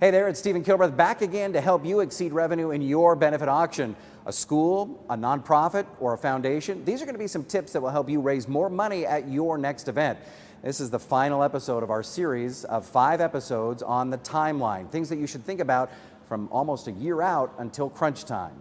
Hey there, it's Stephen Kilbreth back again to help you exceed revenue in your benefit auction. A school, a nonprofit, or a foundation, these are going to be some tips that will help you raise more money at your next event. This is the final episode of our series of five episodes on the timeline, things that you should think about from almost a year out until crunch time.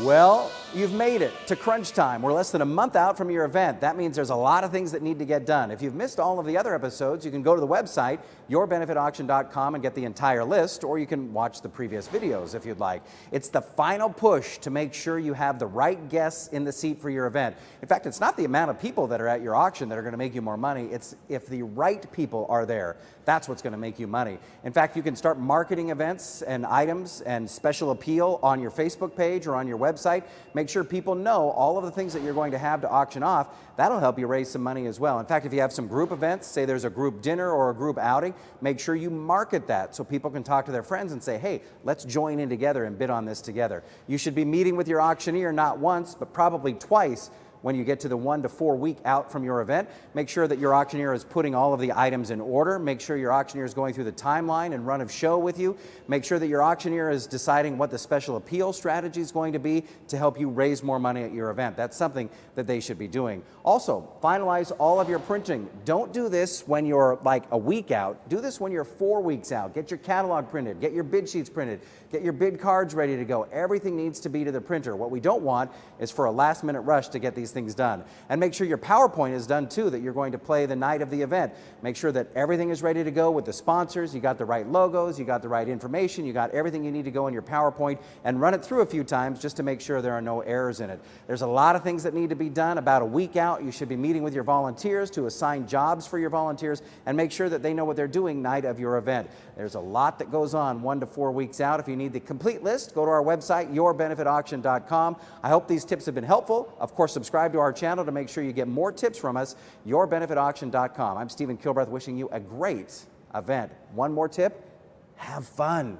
Well, you've made it to crunch time. We're less than a month out from your event. That means there's a lot of things that need to get done. If you've missed all of the other episodes, you can go to the website, yourbenefitauction.com and get the entire list, or you can watch the previous videos if you'd like. It's the final push to make sure you have the right guests in the seat for your event. In fact, it's not the amount of people that are at your auction that are going to make you more money. It's if the right people are there. That's what's going to make you money. In fact, you can start marketing events and items and special appeal on your Facebook page or on your website. Make sure people know all of the things that you're going to have to auction off. That'll help you raise some money as well. In fact, if you have some group events, say there's a group dinner or a group outing, make sure you market that so people can talk to their friends and say, hey, let's join in together and bid on this together. You should be meeting with your auctioneer not once, but probably twice when you get to the one to four week out from your event. Make sure that your auctioneer is putting all of the items in order. Make sure your auctioneer is going through the timeline and run of show with you. Make sure that your auctioneer is deciding what the special appeal strategy is going to be to help you raise more money at your event. That's something that they should be doing. Also, finalize all of your printing. Don't do this when you're like a week out. Do this when you're four weeks out. Get your catalog printed, get your bid sheets printed, get your bid cards ready to go. Everything needs to be to the printer. What we don't want is for a last minute rush to get these these things done. And make sure your PowerPoint is done too, that you're going to play the night of the event. Make sure that everything is ready to go with the sponsors, you got the right logos, you got the right information, you got everything you need to go in your PowerPoint and run it through a few times just to make sure there are no errors in it. There's a lot of things that need to be done. About a week out, you should be meeting with your volunteers to assign jobs for your volunteers and make sure that they know what they're doing night of your event. There's a lot that goes on one to four weeks out. If you need the complete list, go to our website, yourbenefitauction.com. I hope these tips have been helpful. Of course, subscribe subscribe to our channel to make sure you get more tips from us, yourbenefitauction.com. I'm Stephen Kilbreth wishing you a great event. One more tip, have fun.